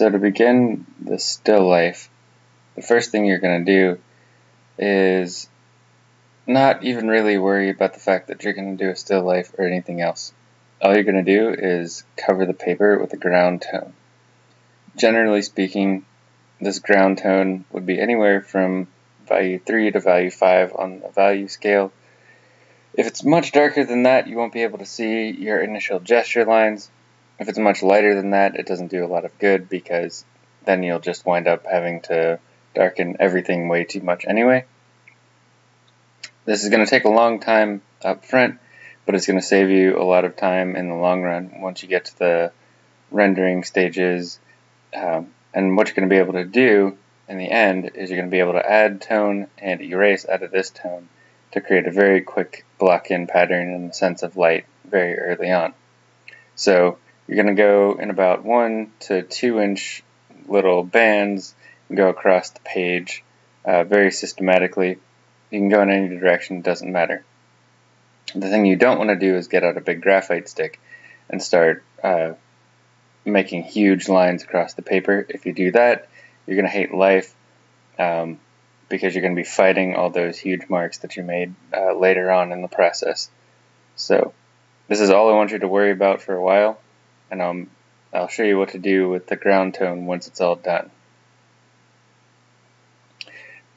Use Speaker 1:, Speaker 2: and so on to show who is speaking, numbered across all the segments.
Speaker 1: So to begin the still life, the first thing you're going to do is not even really worry about the fact that you're going to do a still life or anything else. All you're going to do is cover the paper with a ground tone. Generally speaking, this ground tone would be anywhere from value 3 to value 5 on the value scale. If it's much darker than that, you won't be able to see your initial gesture lines, if it's much lighter than that, it doesn't do a lot of good because then you'll just wind up having to darken everything way too much anyway. This is going to take a long time up front, but it's going to save you a lot of time in the long run once you get to the rendering stages. Um, and what you're going to be able to do in the end is you're going to be able to add tone and erase out of this tone to create a very quick block-in pattern in the sense of light very early on. So you're going to go in about one to two inch little bands and go across the page uh, very systematically. You can go in any direction, it doesn't matter. The thing you don't want to do is get out a big graphite stick and start uh, making huge lines across the paper. If you do that, you're going to hate life um, because you're going to be fighting all those huge marks that you made uh, later on in the process. So this is all I want you to worry about for a while and um, I'll show you what to do with the ground tone once it's all done.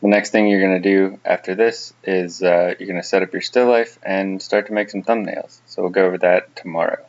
Speaker 1: The next thing you're going to do after this is uh, you're going to set up your still life and start to make some thumbnails. So we'll go over that tomorrow.